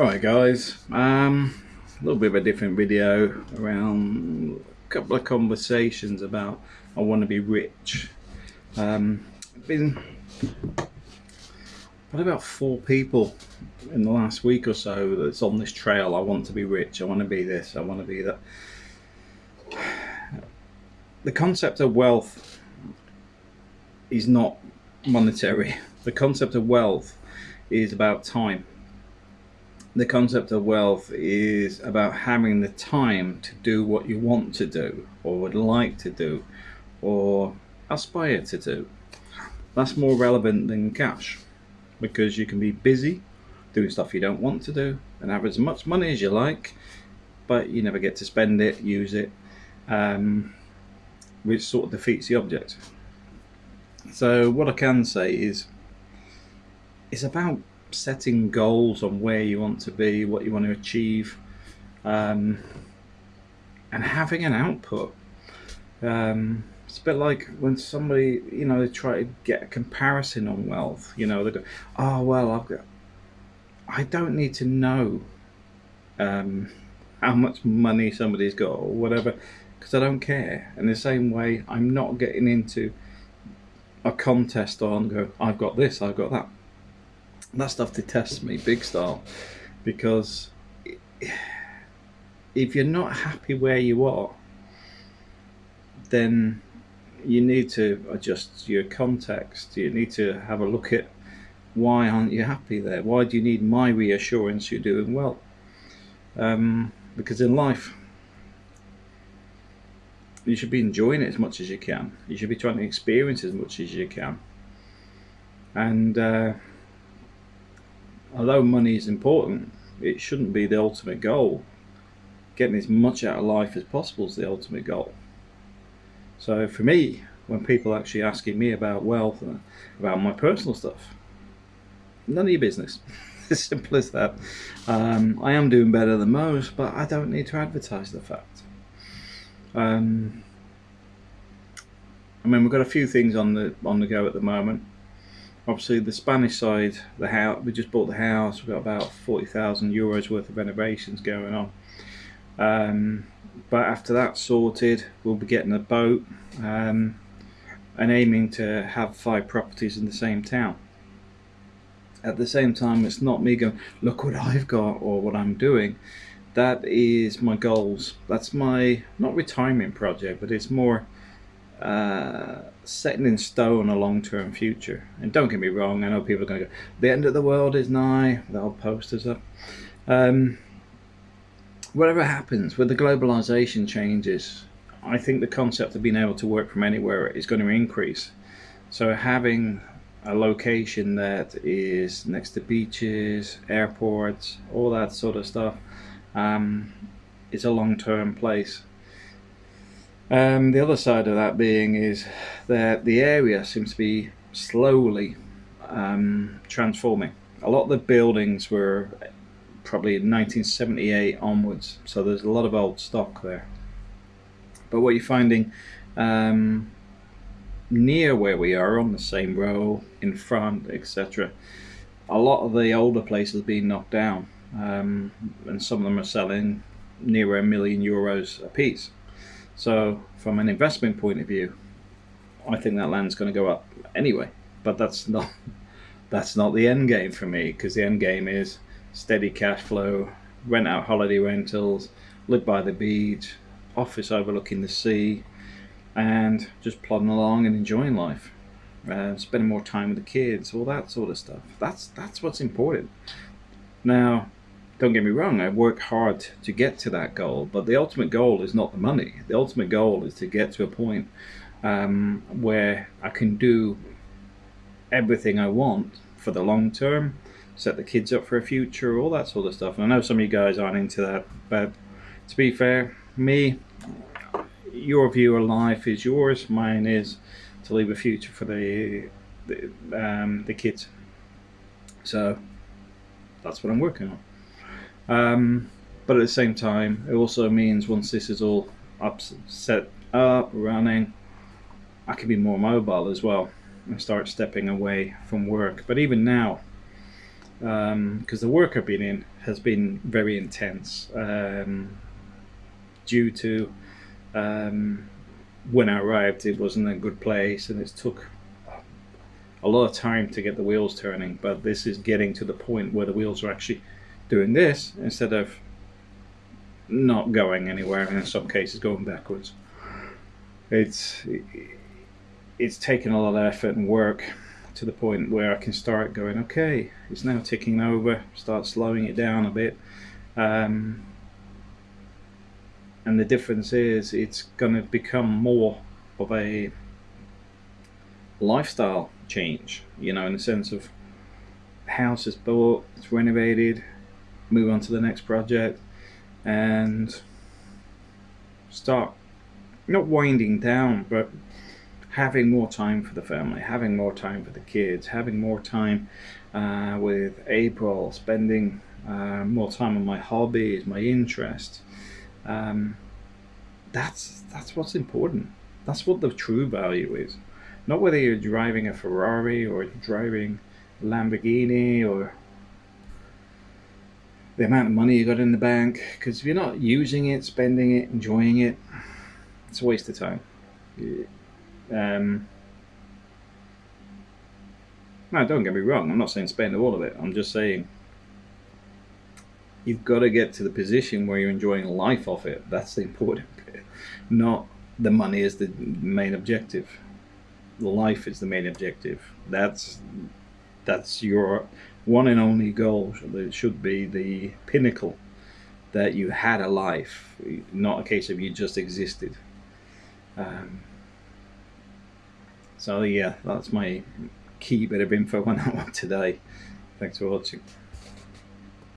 Alright guys, um, a little bit of a different video around a couple of conversations about I want to be rich. Um, been what about four people in the last week or so that's on this trail. I want to be rich. I want to be this. I want to be that. The concept of wealth is not monetary. The concept of wealth is about time the concept of wealth is about having the time to do what you want to do or would like to do or aspire to do. That's more relevant than cash because you can be busy doing stuff you don't want to do and have as much money as you like but you never get to spend it, use it, um, which sort of defeats the object. So what I can say is it's about setting goals on where you want to be, what you want to achieve, um, and having an output. Um, it's a bit like when somebody, you know, they try to get a comparison on wealth. You know, they go, "Oh well, I've got." I don't need to know um, how much money somebody's got or whatever, because I don't care. In the same way, I'm not getting into a contest on go. I've got this, I've got that that stuff detests me big style because if you're not happy where you are then you need to adjust your context. You need to have a look at why aren't you happy there? Why do you need my reassurance you're doing well? Um, because in life you should be enjoying it as much as you can. You should be trying to experience as much as you can. And uh, although money is important, it shouldn't be the ultimate goal. Getting as much out of life as possible is the ultimate goal. So for me, when people are actually asking me about wealth and about my personal stuff, none of your business. as simple as that. Um, I am doing better than most, but I don't need to advertise the fact. Um, I mean, we've got a few things on the on the go at the moment obviously the Spanish side, the house we just bought the house. We've got about forty thousand euros worth of renovations going on. Um, but after that's sorted, we'll be getting a boat um, and aiming to have five properties in the same town. At the same time, it's not me going, look what I've got or what I'm doing. That is my goals. That's my not retirement project, but it's more uh, setting in stone a long-term future. And don't get me wrong, I know people are going to go, the end of the world is nigh, the old posters up. Um, whatever happens, with the globalization changes, I think the concept of being able to work from anywhere is going to increase. So having a location that is next to beaches, airports, all that sort of stuff, um, is a long-term place. Um, the other side of that being is that the area seems to be slowly um, transforming. A lot of the buildings were probably 1978 onwards, so there's a lot of old stock there. But what you're finding um, near where we are on the same row, in front, etc., a lot of the older places being knocked down, um, and some of them are selling near a million euros a piece. So from an investment point of view, I think that land's going to go up anyway. But that's not that's not the end game for me because the end game is steady cash flow, rent out holiday rentals, live by the beach, office overlooking the sea, and just plodding along and enjoying life, uh, spending more time with the kids, all that sort of stuff. That's that's what's important. Now, don't get me wrong, I work hard to get to that goal, but the ultimate goal is not the money. The ultimate goal is to get to a point um, where I can do everything I want for the long term, set the kids up for a future, all that sort of stuff. And I know some of you guys aren't into that, but to be fair, me, your view of life is yours, mine is to leave a future for the the, um, the kids. So that's what I'm working on. Um, but at the same time, it also means once this is all up, set up, running, I can be more mobile as well and start stepping away from work. But even now, because um, the work I've been in has been very intense um, due to um, when I arrived, it wasn't a good place, and it took a lot of time to get the wheels turning. But this is getting to the point where the wheels are actually doing this instead of not going anywhere, and in some cases going backwards. It's it's taken a lot of effort and work to the point where I can start going, okay, it's now ticking over, start slowing it down a bit. Um, and the difference is it's going to become more of a lifestyle change, you know, in the sense of house is bought, it's renovated, move on to the next project, and start not winding down, but having more time for the family, having more time for the kids, having more time uh, with April, spending uh, more time on my hobbies, my interests. Um, that's that's what's important. That's what the true value is. Not whether you're driving a Ferrari or driving a Lamborghini or the amount of money you got in the bank. Because if you're not using it, spending it, enjoying it, it's a waste of time. Um, don't get me wrong. I'm not saying spend all of it. I'm just saying you've got to get to the position where you're enjoying life off it. That's the important bit. Not the money is the main objective. The life is the main objective. That's that's your one and only goal. Should be the pinnacle that you had a life, not a case of you just existed. Um, so yeah, that's my key bit of info on that one today. Thanks for watching.